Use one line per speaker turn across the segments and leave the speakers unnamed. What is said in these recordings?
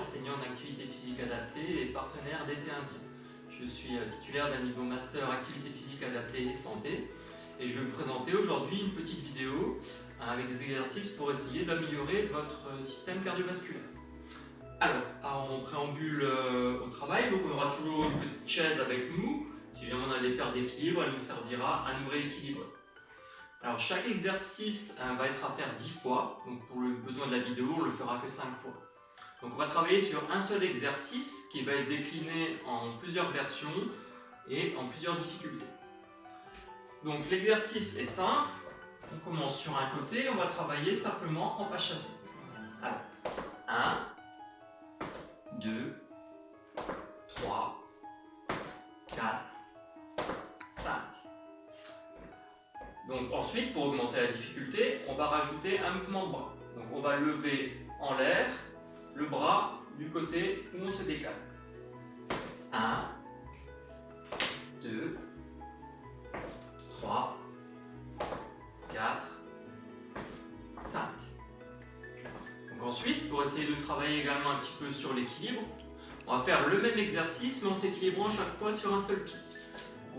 enseignant en activité physique adaptée et partenaire d'été indien. Je suis euh, titulaire d'un niveau master activité physique adaptée et santé et je vais vous présenter aujourd'hui une petite vidéo euh, avec des exercices pour essayer d'améliorer votre euh, système cardiovasculaire. Alors, en préambule au travail, donc on aura toujours une petite chaise avec nous. Si jamais on a des pertes d'équilibre, elle nous servira à nous rééquilibrer. Alors chaque exercice va être à faire 10 fois, donc pour le besoin de la vidéo, on le fera que 5 fois. Donc on va travailler sur un seul exercice qui va être décliné en plusieurs versions et en plusieurs difficultés. Donc l'exercice est simple, on commence sur un côté, on va travailler simplement en pas chassé. Alors, 1, 2, ensuite, pour augmenter la difficulté, on va rajouter un mouvement de bras. Donc on va lever en l'air le bras du côté où on se décale. 1, 2, 3, 4, 5. Donc ensuite, pour essayer de travailler également un petit peu sur l'équilibre, on va faire le même exercice mais en s'équilibrant chaque fois sur un seul pied.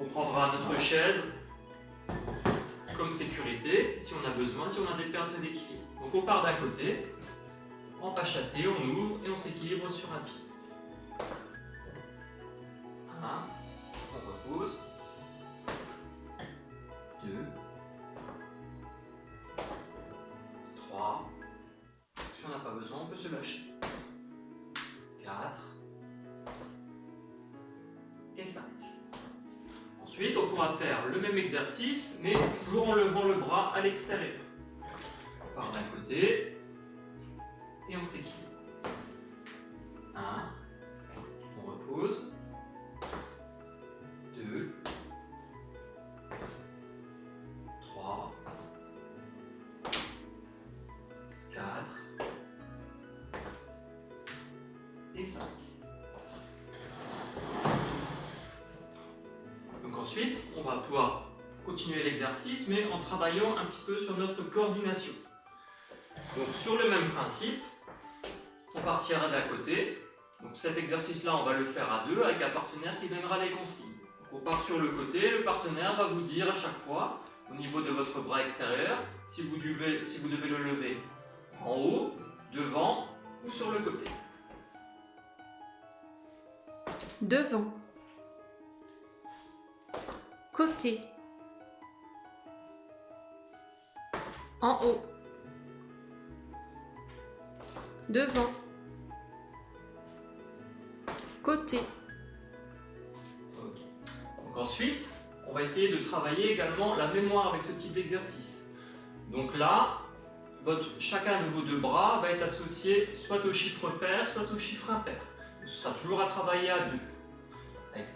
On prendra notre chaise comme sécurité si on a besoin, si on a des pertes d'équilibre. Donc on part d'un côté, en pas chassé, on ouvre et on s'équilibre sur un pied. 1, on repose. 2, 3, si on n'a pas besoin, on peut se lâcher. 4 et 5. Ensuite, on pourra faire le même exercice, mais toujours en levant le bras à l'extérieur. On part d'un côté, et on s'équilibre. 1, on repose. 2, 3, 4 et 5. Ensuite, on va pouvoir continuer l'exercice, mais en travaillant un petit peu sur notre coordination. Donc sur le même principe, on partira d'un côté. Donc cet exercice-là, on va le faire à deux avec un partenaire qui donnera les consignes. on part sur le côté, le partenaire va vous dire à chaque fois, au niveau de votre bras extérieur, si vous devez, si vous devez le lever en haut, devant ou sur le côté.
Devant. Côté. En haut. Devant côté.
Donc ensuite, on va essayer de travailler également la mémoire avec ce type d'exercice. Donc là, chacun de vos deux bras va être associé soit au chiffre pair, soit au chiffre impair. ce sera toujours à travailler à deux.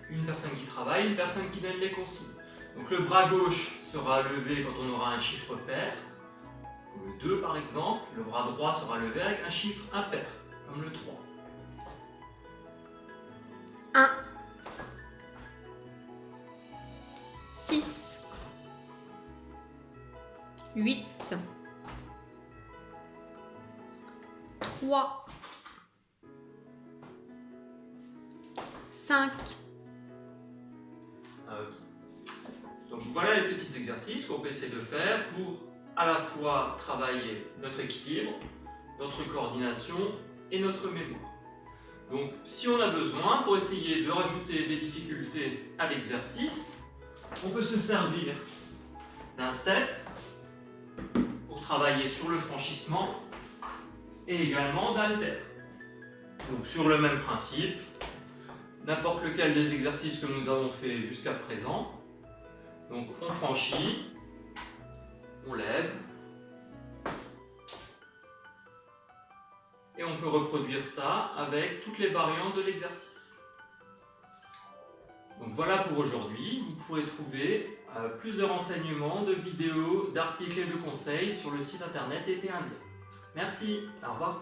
Une personne qui travaille, une personne qui donne les consignes. Donc le bras gauche sera levé quand on aura un chiffre pair, comme le 2 par exemple. Le bras droit sera levé avec un chiffre impair, comme le 3.
1 6 8 3 5
Donc voilà les petits exercices qu'on peut essayer de faire pour à la fois travailler notre équilibre, notre coordination et notre mémoire. Donc si on a besoin, pour essayer de rajouter des difficultés à l'exercice, on peut se servir d'un step pour travailler sur le franchissement et également d'alter. Donc sur le même principe, n'importe lequel des exercices que nous avons fait jusqu'à présent. Donc on franchit, on lève, et on peut reproduire ça avec toutes les variantes de l'exercice. Donc voilà pour aujourd'hui, vous pourrez trouver euh, plus de renseignements, de vidéos, d'articles et de conseils sur le site internet d'été indien. Merci, au revoir.